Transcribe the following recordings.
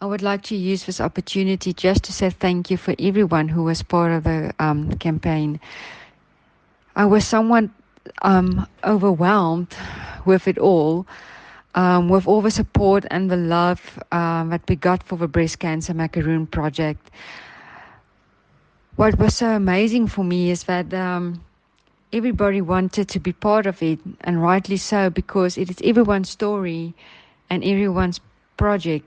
I would like to use this opportunity just to say thank you for everyone who was part of the um, campaign. I was somewhat um, overwhelmed with it all, um, with all the support and the love um, that we got for the Breast Cancer Macaroon project. What was so amazing for me is that um, everybody wanted to be part of it, and rightly so, because it is everyone's story and everyone's project.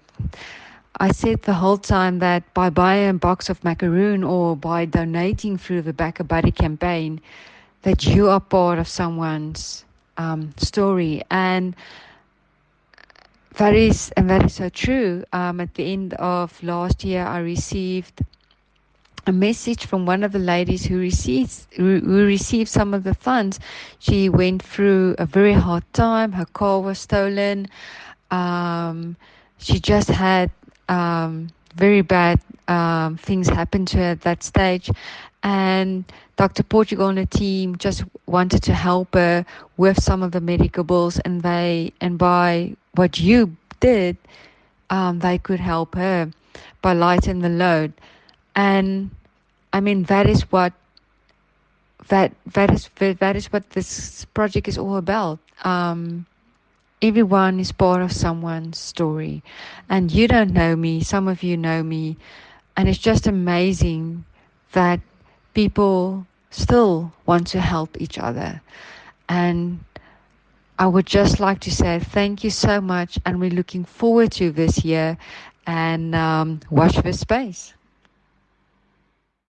I said the whole time that by buying a box of macaroon or by donating through the BackaBuddy campaign, that you are part of someone's um, story, and that is and that is so true. Um, at the end of last year, I received a message from one of the ladies who received who received some of the funds. She went through a very hard time. Her car was stolen. Um, she just had um, very bad um, things happened to her at that stage, and Dr. Portugal and the team just wanted to help her with some of the medical bills, and they and by what you did, um, they could help her by lightening the load, and I mean that is what that that is that is what this project is all about. Um, everyone is part of someone's story, and you don't know me. Some of you know me, and it's just amazing that people still want to help each other. And I would just like to say thank you so much, and we're looking forward to this year and um, watch this space.